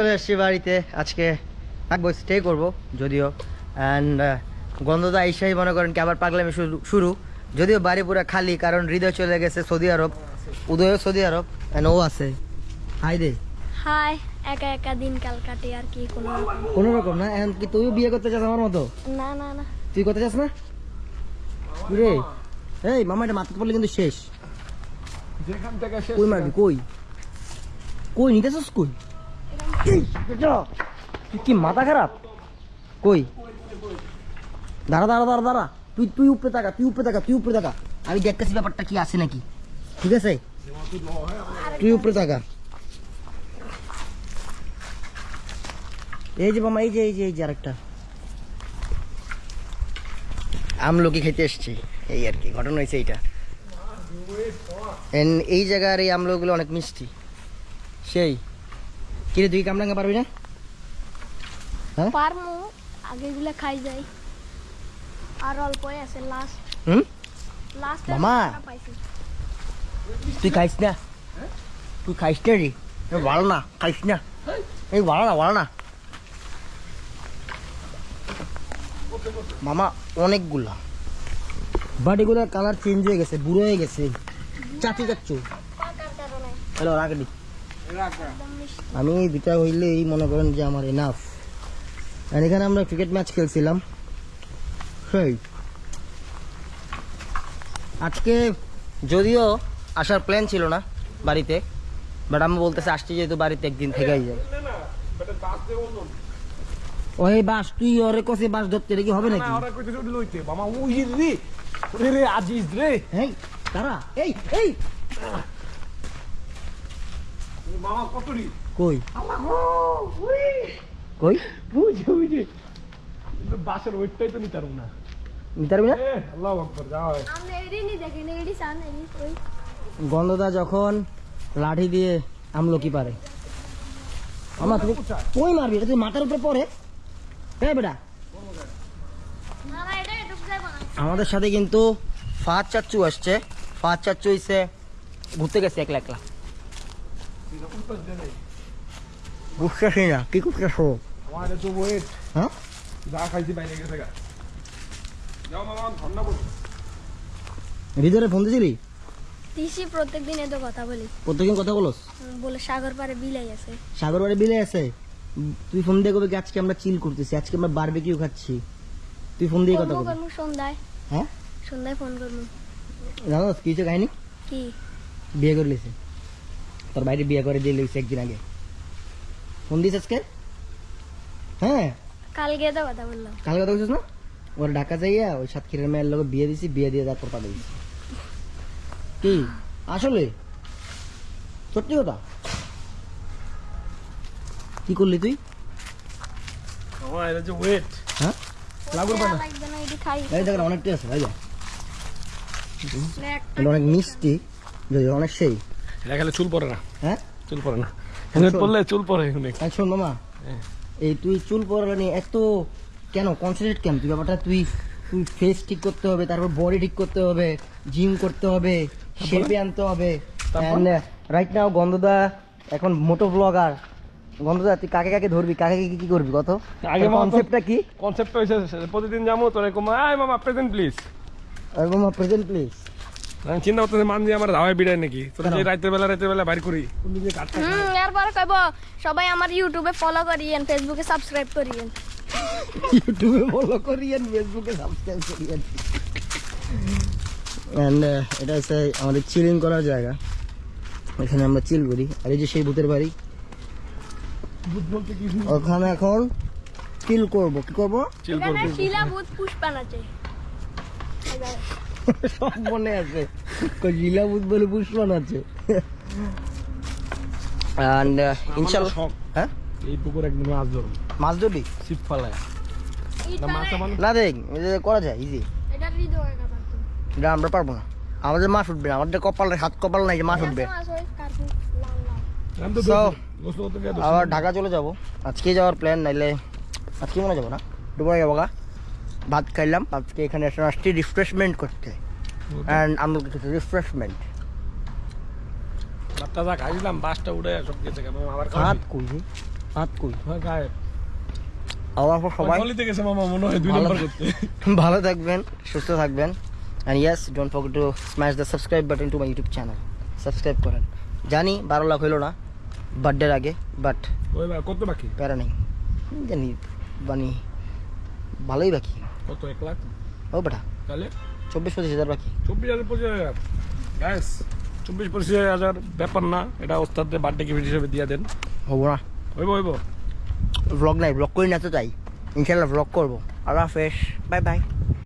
চলে এসছি বাড়িতে। আজকে থাকব স্টে করব যদিও। অ্যান্ড গন্ধদা আইসাই মনে করেন কি আবার পাগলামি শুরু যদিও বাড়ি পুরো খালি কারণ হৃদয় চলে গেছে সৌদি আরব। উদয়ও সৌদি আরব অ্যান্ড ও আছে। হাই দে। হাই একা একা দিন কাল কাটে আর কি কোনো। রকম। কোনো রকম না এখন কি তুইও বিয়ে করতে চাস আমার মতো? না না না। তুই করতে চাস না? রে এই মামা এটা মাথা পড়লে কিন্তু শেষ। যেখান থেকে শেষ কই মারবি? কই? কই নিতে চাস কই? কি মাথা খারাপ? কই? দাঁড়া দাঁড়া দাঁড়া দাঁড়া। তুই তুই উপরে তাকা, তুই উপরে তাকা, তুই উপরে তাকা। আমি দেখতেছি ব্যাপারটা কি আছে নাকি। ঠিক আছে? তুই উপরে তাকা। এই যে মামা, এই যে এই যে এই যে আরেকটা। আমলকি খেতে এসছি। এই আর কি, ঘটনা হয়েছে এইটা। এই জায়গার এই আমলগুলো অনেক মিষ্টি। সেই। কিরে তুই কামরাঙ্গা পারবি না হ্যাঁ পারমু আগে গুলা খাই যাই আর অল্পই আছে লাস্ট হুম লাস্ট মামা। পাইছি তুই খাইস না তুই খাইস না রে এ ভালো না খাইস না এই ভালো না ভালো না মামা অনেকগুলা বাট এগুলোর কালার চেঞ্জ হয়ে গেছে বুড়ো হয়ে গেছে চাচু চাচ্ছু পাকার কারণে হ্যালো রাখি একদম মিষ্টি আমি এই দুটা হইলেই মনে করেন যে আমার এনাফ আর এখানে আমরা ক্রিকেট ম্যাচ খেলছিলাম। সেই আজকে যদিও আসার প্ল্যান ছিল না বাড়িতে বাট আমি বলতেছি আসছি যেহেতু বাড়িতে একদিন থেকেই যায় ওই বাস তুই ওরে কষে বাস ধরতে কি হবে নাকি? রে রে আজিজ রে। এই তারা এই এই মামা কতরি কই? আল্লাহ গো উই! কই? বুঝে বুঝে। বাসের ওইটাই তো নিতারুম না। নিতে পারবি না? এ আল্লাহু যাও আমি এডি নি দেখি নি এডি সান এডি ওই গন্ধদা যখন লাঠি দিয়ে আমলকি পারে? আমার তুমি কই মারবি? এটা তুই মাথার উপরে পড়ে? হ্যাঁ বেটা। আমাদের সাথে কিন্তু ফাঁদ চাচ্চু আসছে। ফাঁদ চাচ্চু হইছে ঘুরতে গেছে একলা একলা। বুঝতেছি না কি করতেছো আমার তো ওয়েট হ্যাঁ? যা খাইছি বাইরে গেছে গা। যাও মামা ঠান্ডা পড়ো হৃদয়ে ফোন দিছিলি? তিসি প্রত্যেক দিন এত কথা বলি। প্রত্যেকদিন কথা বলোস? উম, বলে সাগর পারে বিলাই আছে। সাগর বাড়ি বিলে আছে? তুই ফোন দিয়ে কবে আজকে আমরা চিল করতেছি আজকে আমরা বারবিকিউ খাচ্ছি। তুই ফোন দিয়ে কথা করব বলিস সন্ধ্যায়। হ্যাঁ? সন্ধ্যায় ফোন করব জানো কি হচ্ছে কাহিনী কি? বিয়ে করে লিছে তোর বাইরে বিয়ে করে দিয়ে লিছে একদিন আগে। ফোন দিস আজকে? হ্যাঁ? কালকে তো কথা বললাম কাল কথা বলছিস না? ওর ঢাকা যাইয়া ওই সাতক্ষীরের মেয়ের লোক বিয়ে দিছি বিয়ে দিয়ে তারপর পাঠিয়ে দিছি কি? আসলে? সত্যি কথা? কি করলি তুই? এটা যে ওয়েট হ্যাঁ? লাগুর পানা এই দেখেন অনেকটাই আছে ভাই অনেক মিষ্টি যদি অনেক সেই। এটা খেলে চুল পড়ে না। হ্যাঁ? চুল পড়ে না। হেলমেট পরলে চুল পড়ে অনেক শোন মামা? হ্যাঁ। এই তুই চুল পড়ানো নিয়ে এত কেন? কনসেন্ট্রেট কেন? তুই ব্যাপারটা তুই তুই ফেস ঠিক করতে হবে তারপর বডি ঠিক করতে হবে জিম করতে হবে শেপে আনতে হবে? রাইট নাও গন্ধদা এখন মোটো ব্লগার গন্ধদা তুই কাকে কাকে ধরবি? কাকে কাকে কি করবি? কত? আগে মামা কনসেপ্টটা কি? কনসেপ্ট হয়েছে প্রতিদিন যাব তোর এরকম আয় মামা প্রেজেন্ট প্লিজ এরকম প্রেজেন্ট প্লিজ আমি চিন্তা করতেছি মান দিয়ে আমার ধাওয়ায় বিড়ায় নাকি? তোর? যে রাতের বেলা রাতের বেলা বাইর করি। কাটতে হুম এরপর কইব সবাই আমার ইউটিউবে ফলো করিয়েন ফেসবুকে সাবস্ক্রাইব করিয়েন ইউটিউবে ফলো করিয়েন ফেসবুকে সাবস্ক্রাইব করিয়েন অ্যান্ড এটা হচ্ছে আমাদের চিলিং করার জায়গা। এখানে আমরা চিল করি। আর এই যে সেই ভূতের বাড়ি। ভূত বলতে কি ওখানে এখন চিল করব। কি করব? চিল এখানে করবি? পুষ্পান আছে। সব মনে আছে জিলা বলে পুষ্পন আছে। অ্যান্ড ইনশাল্লাহ হ্যাঁ? এই পুকুর একদিন মাছ ধরুন মাছ ধরবি ছিপ ফালায় না দেখ করা যায় ইজি এটা আমরা পারব না। আমাদের মাছ উঠবে না আমাদের কপাল হাত কপাল নাই যে মাছ উঠবে। আবার ঢাকা চলে যাব। আজকে যাওয়ার প্ল্যান নাইলে আজকে মনে যাব না? ডুবাই যাব গা। ভাত খাইলাম আজকে এখানে এসে আসছি রিফ্রেশমেন্ট করতে। অ্যান্ড আমরা কিছু রিফ্রেশমেন্ট ভাতটা যা খাইছিলাম বাসটা উঠে সব গেছে কেন? আবার ভাত? কই হ্যাঁ গায়ে। আমার সবাই? গলিতে গেছে মামা মনে হয় দুই ভালো। নম্বর করতে ভালো থাকবেন সুস্থ থাকবেন। And yes don't forget to smash the subscribe button to my YouTube channel subscribe করেন। জানি বারো লাখ হইল না বার্থডের আগে বাট কত বাকি? প্যারা নেই। জানি মানে ভালোই বাকি। কত এক লাখ? ও বেটা। তাহলে? চব্বিশ পঁচিশ হাজার বাকি। চব্বিশ হাজার পঁচিশ হাজার। গ্যাস চব্বিশ পঁচিশ হাজার ব্যাপার না এটা ওস্তাদের বার্থডে গিফট হিসেবে দিয়ে দেন। হব না। হইব হইব। ব্লগ নাই ব্লগ করি না তো তাই। ইনশাল্লাহ ব্লগ করব। আল্লাহ হাফেজ বাই বাই